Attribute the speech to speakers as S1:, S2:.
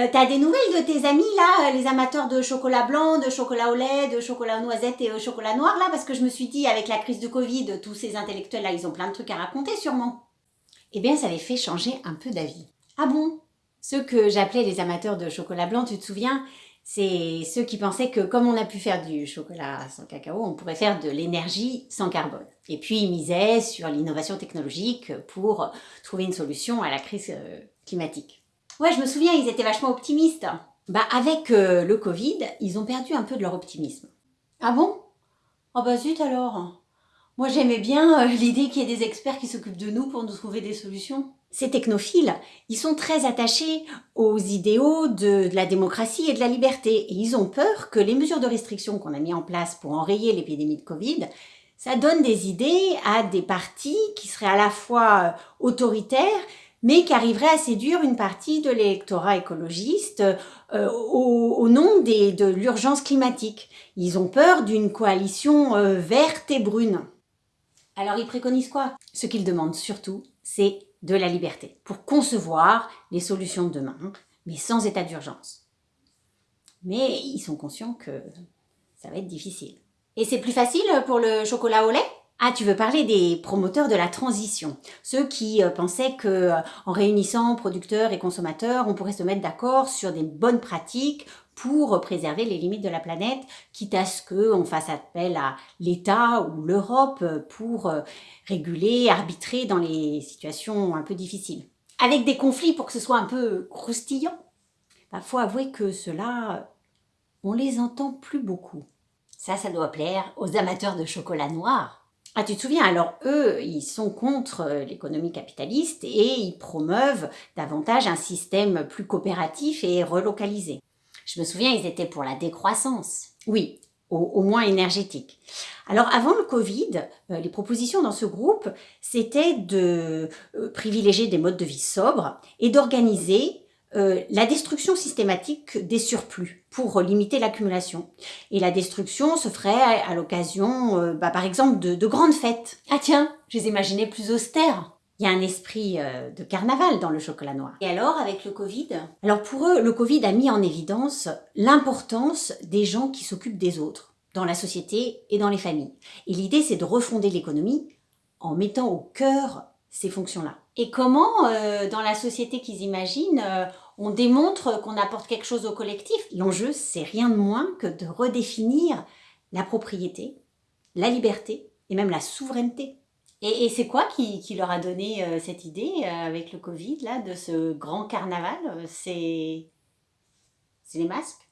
S1: Euh, T'as des nouvelles de tes amis là, les amateurs de chocolat blanc, de chocolat au lait, de chocolat aux noisettes et au chocolat noir là? Parce que je me suis dit, avec la crise de Covid, tous ces intellectuels là, ils ont plein de trucs à raconter sûrement.
S2: Eh bien, ça les fait changer un peu d'avis.
S1: Ah bon?
S2: Ceux que j'appelais les amateurs de chocolat blanc, tu te souviens? C'est ceux qui pensaient que comme on a pu faire du chocolat sans cacao, on pourrait faire de l'énergie sans carbone. Et puis ils misaient sur l'innovation technologique pour trouver une solution à la crise euh, climatique.
S1: Ouais, je me souviens, ils étaient vachement optimistes.
S2: Bah avec euh, le Covid, ils ont perdu un peu de leur optimisme.
S1: Ah bon? Oh bah zut alors Moi j'aimais bien euh, l'idée qu'il y ait des experts qui s'occupent de nous pour nous trouver des solutions.
S2: Ces technophiles, ils sont très attachés aux idéaux de, la démocratie et de la liberté. Et ils ont peur que les mesures de restriction qu'on a mis en place pour enrayer l'épidémie de Covid, ça donne des idées à des partis qui seraient à la fois euh, autoritaires, mais qui arriverait à séduire une partie de l'électorat écologiste euh, au, nom de l'urgence climatique. Ils ont peur d'une coalition euh, verte et brune.
S1: Alors ils préconisent quoi?
S2: Ce qu'ils demandent surtout, c'est de la liberté pour concevoir les solutions de demain, mais sans état d'urgence. Mais ils sont conscients que ça va être difficile.
S1: Et c'est plus facile pour le chocolat au lait?
S2: Ah, tu veux parler des promoteurs de la transition, ceux qui euh, pensaient que euh, en réunissant producteurs et consommateurs, on pourrait se mettre d'accord sur des bonnes pratiques pour préserver les limites de la planète, quitte à ce qu'on fasse appel à l'État ou l'Europe pour euh, réguler, arbitrer dans les situations un peu difficiles. Avec des conflits pour que ce soit un peu croustillant. Il bah, faut avouer que cela, on les entend plus beaucoup.
S1: Ça, ça doit plaire aux amateurs de chocolat noir.
S2: Ah, tu te souviens, alors eux, ils sont contre euh, l'économie capitaliste et ils promeuvent davantage un système plus coopératif et relocalisé.
S1: Je me souviens, ils étaient pour la décroissance.
S2: Oui, au, au moins énergétique. Alors avant le Covid, euh, les propositions dans ce groupe, c'était de euh, privilégier des modes de vie sobres et d'organiser euh, la destruction systématique des surplus pour limiter l'accumulation. Et la destruction se ferait à, l'occasion, euh, bah, par exemple, de, de, grandes fêtes.
S1: Ah tiens, je les imaginais plus austères.
S2: Il y a un esprit euh, de carnaval dans le chocolat noir.
S1: Et alors, avec le Covid?
S2: Alors pour eux, le Covid a mis en évidence l'importance des gens qui s'occupent des autres, dans la société et dans les familles. Et l'idée, c'est de refonder l'économie en mettant au cœur ces fonctions-là.
S1: Et comment, euh, dans la société qu'ils imaginent, euh, on démontre qu'on apporte quelque chose au collectif?
S2: L'enjeu, c'est rien de moins que de redéfinir la propriété, la liberté et même la souveraineté.
S1: Et, et c'est quoi qui, qui, leur a donné euh, cette idée euh, avec le Covid, là, de ce grand carnaval? C'est les masques?